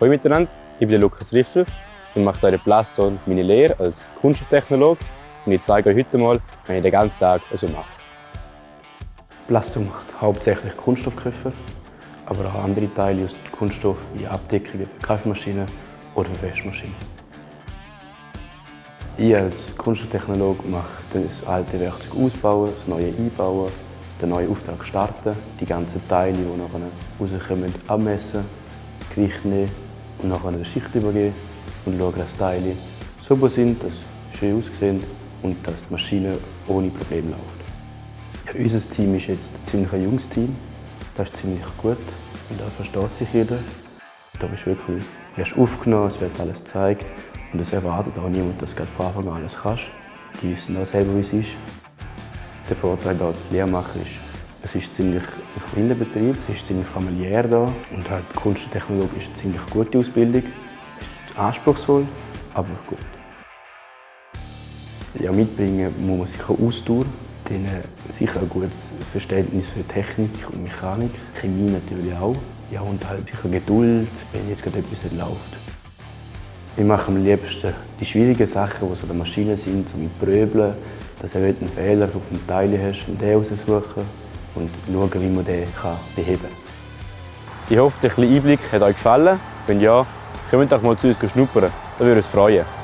Hallo miteinander, ich bin Lukas Riffel und mache hier in Plaston meine Lehre als Kunsttechnologe und ich zeige euch heute mal, was ich den ganzen Tag so mache. Plaston macht hauptsächlich Kunststoffgriffe, aber auch andere Teile aus Kunststoff wie Abdeckungen für Kaffeemaschinen oder für Waschmaschinen. Ich als Kunsttechnologe mache das alte Werkzeug ausbauen, das neue einbauen, den neuen Auftrag starten, die ganzen Teile, die nachher rauskommen, abmessen, Gewicht nehmen und nachher eine Schicht übergeben und schauen, dass die Teile sauber sind, dass sie schön aussehen und dass die Maschine ohne Probleme läuft. Ja, unser Team ist jetzt ein ziemlich junges Team. Das ist ziemlich gut und da versteht sich jeder. Da bist du wirklich wirst aufgenommen, es wird alles gezeigt und es erwartet auch niemand, dass du von Anfang an alles kannst. Die wissen auch selber, wie es ist. Der Vorteil hier als Lehrmacher ist, es ist ziemlich ein kleiner Betrieb, es ist ziemlich familiär da und halt Kunst und Technologie ist eine ziemlich gute Ausbildung. Ist anspruchsvoll, aber gut. Ja, mitbringen muss man sich auch Ausdauer, dann sicher ein gutes Verständnis für Technik und Mechanik, Chemie natürlich auch. Ja, und halt sicher Geduld, wenn jetzt gerade etwas nicht läuft. Ich mache am liebsten die schwierigen Sachen, die so der Maschine sind, so mit Pröbeln, dass du einen Fehler auf dem Teil hast und den raussuchen und schauen, wie man den beheben kann. Ich hoffe, der kleine Einblick hat euch gefallen. Wenn ja, kommt doch mal zu uns schnuppern. Da würde uns freuen.